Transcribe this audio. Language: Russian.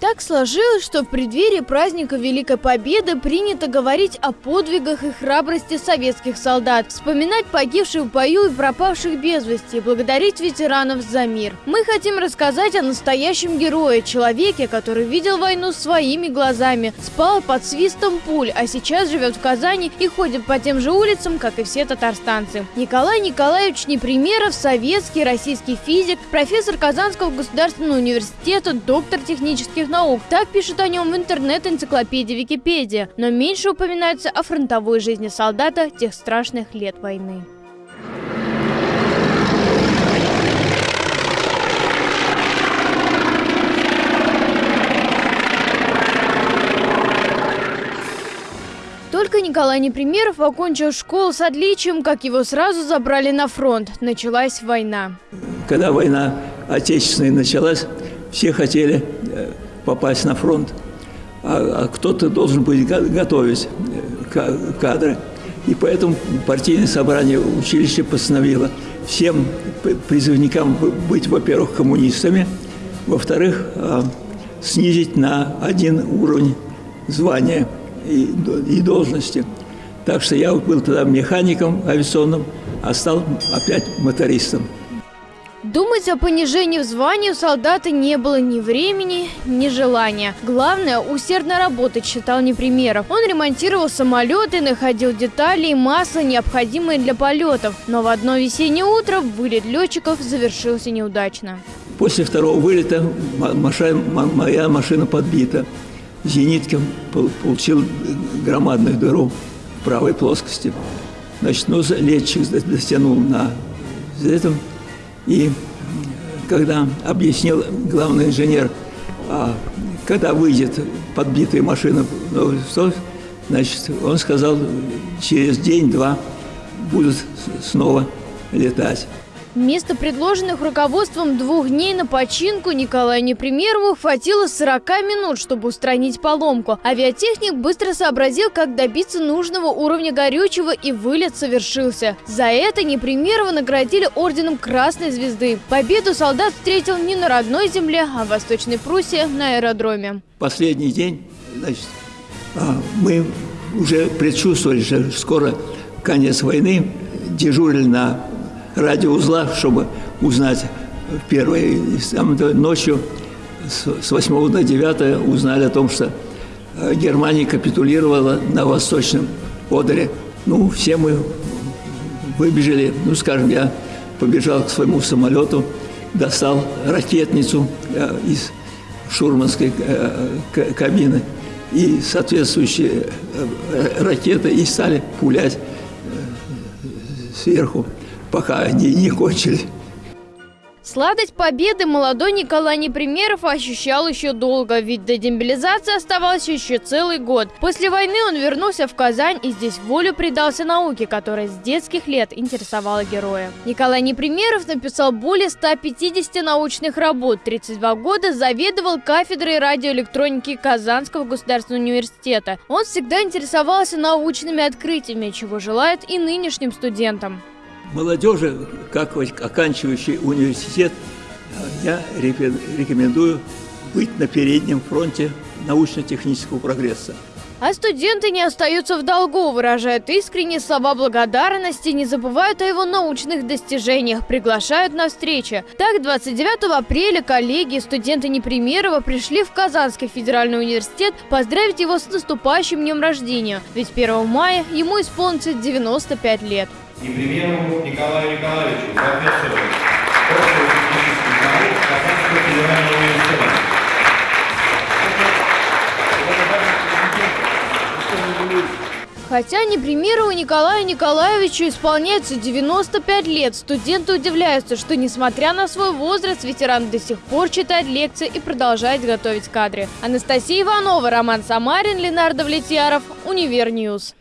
Так сложилось, что в преддверии праздника Великой Победы принято говорить о подвигах и храбрости советских солдат, вспоминать погибших в бою и пропавших без вести, благодарить ветеранов за мир. Мы хотим рассказать о настоящем герое, человеке, который видел войну своими глазами, спал под свистом пуль, а сейчас живет в Казани и ходит по тем же улицам, как и все татарстанцы. Николай Николаевич Непримеров – советский, российский физик, профессор Казанского государственного университета, доктор технических наук. Так пишут о нем в интернет-энциклопедии Википедия. Но меньше упоминается о фронтовой жизни солдата тех страшных лет войны. Только Николай Непримеров окончил школу с отличием, как его сразу забрали на фронт. Началась война. Когда война отечественная началась, все хотели э, попасть на фронт, а, а кто-то должен быть готовить э, кадры. И поэтому партийное собрание училища постановило всем призывникам быть, во-первых, коммунистами, во-вторых, а, снизить на один уровень звания и, и должности. Так что я был тогда механиком авиационным, а стал опять мотористом. Думать о понижении в звании у солдата не было ни времени, ни желания. Главное – усердно работать, считал Непримеров. Он ремонтировал самолеты, находил детали и масло, необходимые для полетов. Но в одно весеннее утро вылет летчиков завершился неудачно. После второго вылета моя машина подбита. Зениткин получил громадную дыру в правой плоскости. Значит, ну, летчик дотянул на этом – и когда объяснил главный инженер, а, когда выйдет подбитая машина, значит, он сказал, через день-два будут снова летать. Вместо предложенных руководством двух дней на починку Николаю Непримерову хватило 40 минут, чтобы устранить поломку. Авиатехник быстро сообразил, как добиться нужного уровня горючего и вылет совершился. За это Непримерова наградили орденом Красной Звезды. Победу солдат встретил не на родной земле, а в Восточной Пруссии на аэродроме. Последний день, значит, а, мы уже предчувствовали, что скоро конец войны, дежурили на радиоузла, чтобы узнать первое. Ночью с 8 до 9 узнали о том, что э, Германия капитулировала на Восточном Одере. Ну, все мы выбежали, ну, скажем, я побежал к своему самолету, достал ракетницу э, из шурманской э, кабины и соответствующие ракеты и стали пулять сверху пока они не кончили. Сладость победы молодой Николай Непримеров ощущал еще долго, ведь до демобилизации оставался еще целый год. После войны он вернулся в Казань и здесь волю предался науке, которая с детских лет интересовала героя. Николай Непримеров написал более 150 научных работ, 32 года заведовал кафедрой радиоэлектроники Казанского государственного университета. Он всегда интересовался научными открытиями, чего желает и нынешним студентам молодежи, как оканчивающий университет, я рекомендую быть на переднем фронте научно-технического прогресса. А студенты не остаются в долгу, выражают искренние слова благодарности, не забывают о его научных достижениях, приглашают на встречи. Так, 29 апреля коллеги и студенты Непримерова пришли в Казанский федеральный университет поздравить его с наступающим днем рождения, ведь 1 мая ему исполнится 95 лет. Непримерову Николаю Николаевичу, профессору технических наук Казанского федерального университета. Хотя Непримерову Николаю Николаевичу исполняется 95 лет, студенты удивляются, что несмотря на свой возраст, ветеран до сих пор читает лекции и продолжает готовить кадры. Анастасия Иванова, Роман Самарин, Ленар Давлетьяров, Univer News.